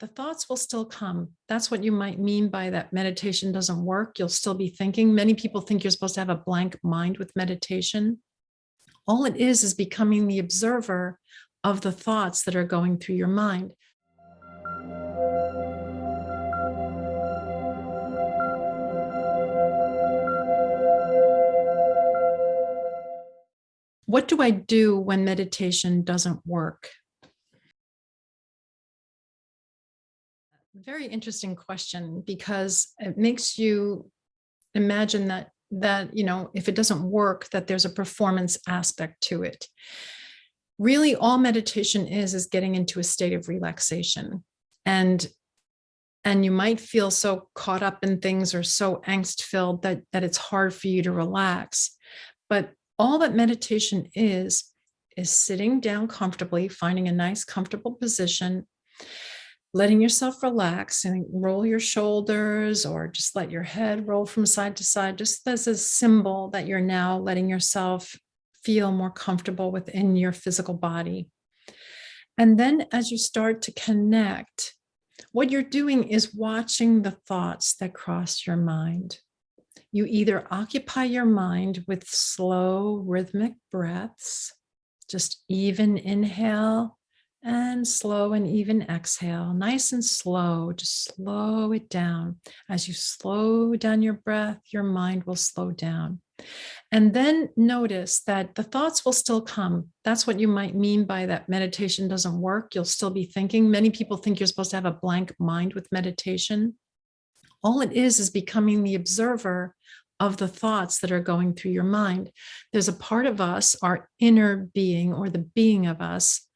the thoughts will still come. That's what you might mean by that meditation doesn't work. You'll still be thinking. Many people think you're supposed to have a blank mind with meditation. All it is is becoming the observer of the thoughts that are going through your mind. What do I do when meditation doesn't work? Very interesting question because it makes you imagine that that you know if it doesn't work that there's a performance aspect to it. Really all meditation is is getting into a state of relaxation. And and you might feel so caught up in things or so angst filled that that it's hard for you to relax. But all that meditation is is sitting down comfortably finding a nice comfortable position letting yourself relax and roll your shoulders or just let your head roll from side to side, just as a symbol that you're now letting yourself feel more comfortable within your physical body. And then as you start to connect, what you're doing is watching the thoughts that cross your mind. You either occupy your mind with slow rhythmic breaths, just even inhale and slow and even exhale, nice and slow, just slow it down. As you slow down your breath, your mind will slow down. And then notice that the thoughts will still come. That's what you might mean by that meditation doesn't work. You'll still be thinking. Many people think you're supposed to have a blank mind with meditation. All it is is becoming the observer of the thoughts that are going through your mind. There's a part of us, our inner being or the being of us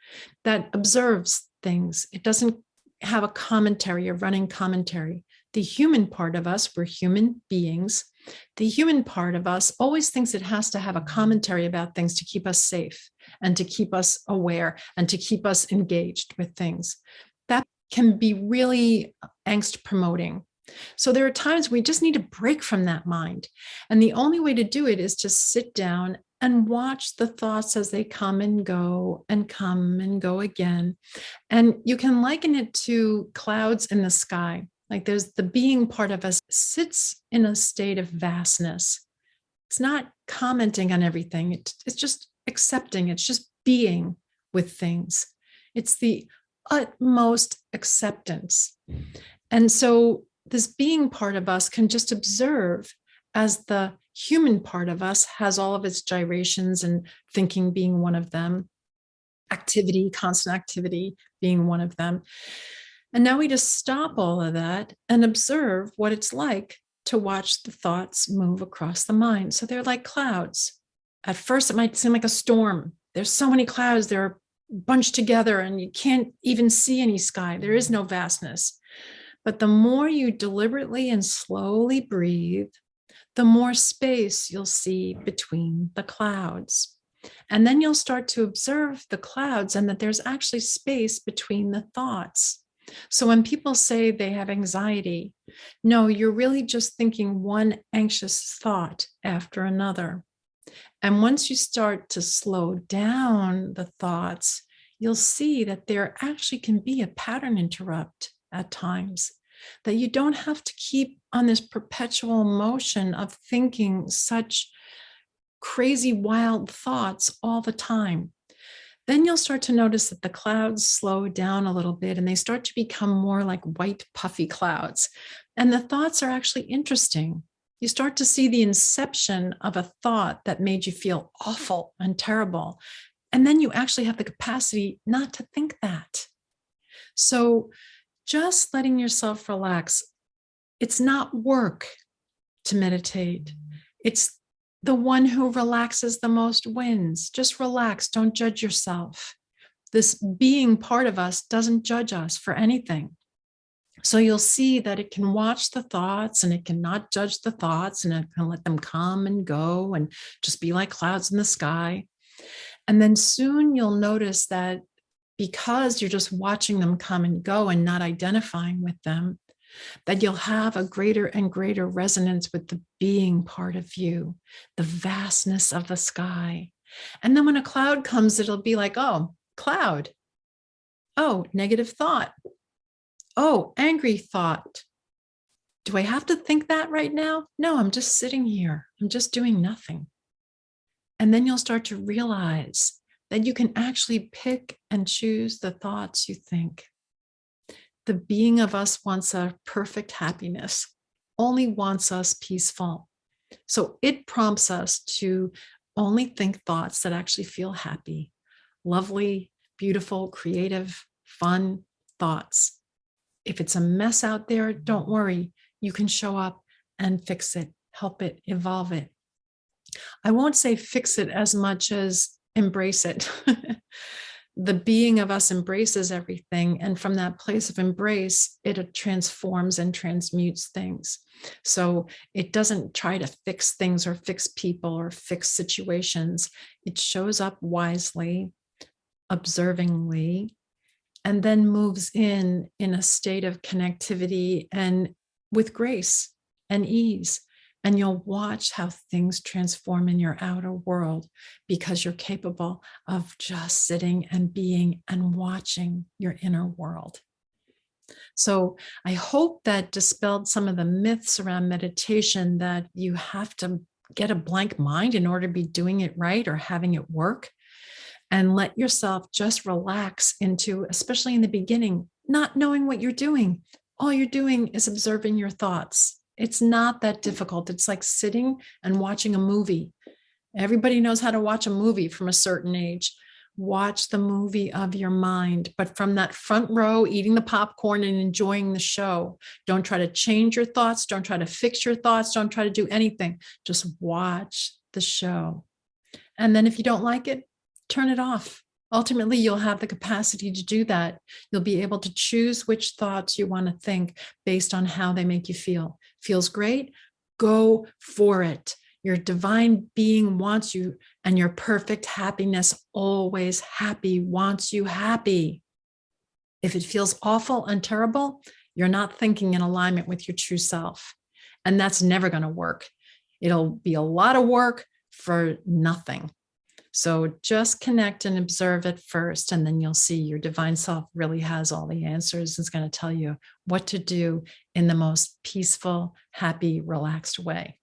that observes things. It doesn't have a commentary, a running commentary. The human part of us, we're human beings. The human part of us always thinks it has to have a commentary about things to keep us safe and to keep us aware and to keep us engaged with things. That can be really angst promoting. So there are times we just need to break from that mind. And the only way to do it is to sit down and watch the thoughts as they come and go and come and go again. And you can liken it to clouds in the sky. Like there's the being part of us sits in a state of vastness. It's not commenting on everything. It, it's just accepting. It's just being with things. It's the utmost acceptance. Mm. And so this being part of us can just observe as the human part of us has all of its gyrations and thinking being one of them, activity, constant activity being one of them. And now we just stop all of that and observe what it's like to watch the thoughts move across the mind. So they're like clouds. At first, it might seem like a storm. There's so many clouds, they're bunched together and you can't even see any sky. There is no vastness. But the more you deliberately and slowly breathe, the more space you'll see between the clouds. And then you'll start to observe the clouds and that there's actually space between the thoughts. So when people say they have anxiety, no, you're really just thinking one anxious thought after another. And once you start to slow down the thoughts, you'll see that there actually can be a pattern interrupt at times that you don't have to keep on this perpetual motion of thinking such crazy, wild thoughts all the time. Then you'll start to notice that the clouds slow down a little bit and they start to become more like white puffy clouds. And the thoughts are actually interesting. You start to see the inception of a thought that made you feel awful and terrible. And then you actually have the capacity not to think that. So just letting yourself relax. It's not work to meditate. It's the one who relaxes the most wins. Just relax. Don't judge yourself. This being part of us doesn't judge us for anything. So you'll see that it can watch the thoughts and it cannot judge the thoughts and it can let them come and go and just be like clouds in the sky. And then soon you'll notice that because you're just watching them come and go and not identifying with them, that you'll have a greater and greater resonance with the being part of you, the vastness of the sky. And then when a cloud comes, it'll be like, oh, cloud. Oh, negative thought. Oh, angry thought. Do I have to think that right now? No, I'm just sitting here. I'm just doing nothing. And then you'll start to realize that you can actually pick and choose the thoughts you think. The being of us wants a perfect happiness, only wants us peaceful. So it prompts us to only think thoughts that actually feel happy, lovely, beautiful, creative, fun thoughts. If it's a mess out there, don't worry. You can show up and fix it, help it, evolve it. I won't say fix it as much as embrace it. the being of us embraces everything. And from that place of embrace, it transforms and transmutes things. So it doesn't try to fix things or fix people or fix situations. It shows up wisely, observingly, and then moves in in a state of connectivity and with grace and ease and you'll watch how things transform in your outer world because you're capable of just sitting and being and watching your inner world. So I hope that dispelled some of the myths around meditation that you have to get a blank mind in order to be doing it right or having it work and let yourself just relax into, especially in the beginning, not knowing what you're doing. All you're doing is observing your thoughts it's not that difficult. It's like sitting and watching a movie. Everybody knows how to watch a movie from a certain age. Watch the movie of your mind, but from that front row, eating the popcorn and enjoying the show. Don't try to change your thoughts. Don't try to fix your thoughts. Don't try to do anything. Just watch the show. And then if you don't like it, turn it off. Ultimately, you'll have the capacity to do that. You'll be able to choose which thoughts you want to think based on how they make you feel. Feels great? Go for it. Your divine being wants you and your perfect happiness, always happy, wants you happy. If it feels awful and terrible, you're not thinking in alignment with your true self. And that's never going to work. It'll be a lot of work for nothing. So just connect and observe it first, and then you'll see your divine self really has all the answers. It's going to tell you what to do in the most peaceful, happy, relaxed way.